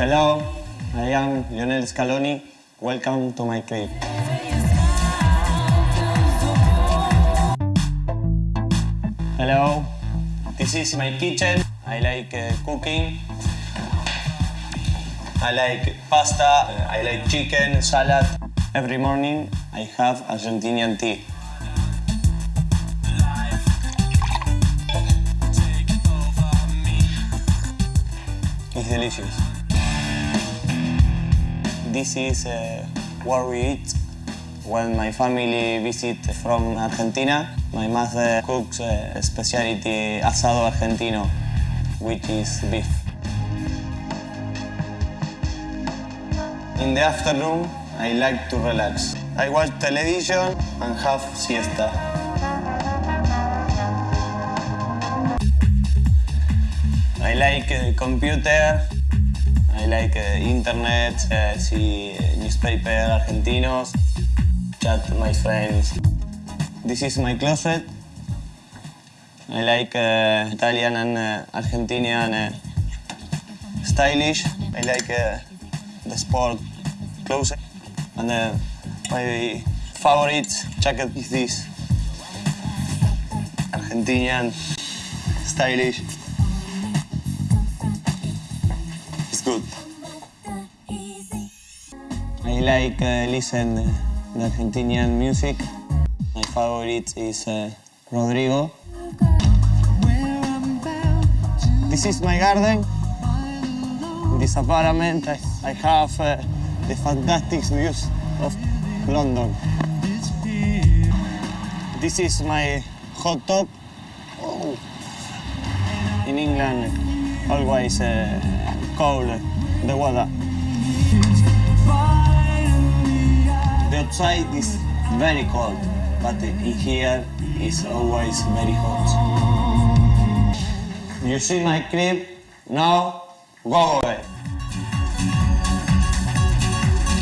Hello, I am Lionel Scaloni. Welcome to my crib. Hello, this is my kitchen. I like uh, cooking. I like pasta, I like chicken, salad. Every morning I have Argentinian tea. It's delicious. This is uh, where we eat when my family visit from Argentina. My mother cooks a specialty asado argentino, which is beef. In the afternoon, I like to relax. I watch television and have siesta. I like uh, computer, like uh, internet, uh, see newspaper argentinos, chat with my friends. This is my closet. I like uh, Italian and uh, Argentinian uh, stylish. I like uh, the sport clothes. And uh, my favorite jacket is this. Argentinian, stylish. Good. I like uh, listen uh, Argentinian music. My favorite is uh, Rodrigo. This is my garden. In this apartment, I, I have uh, the fantastic views of London. This is my hot tub. Oh. In England, always uh, cold the weather. The outside is very cold, but in here is always very hot. You see my crib? Now, go away.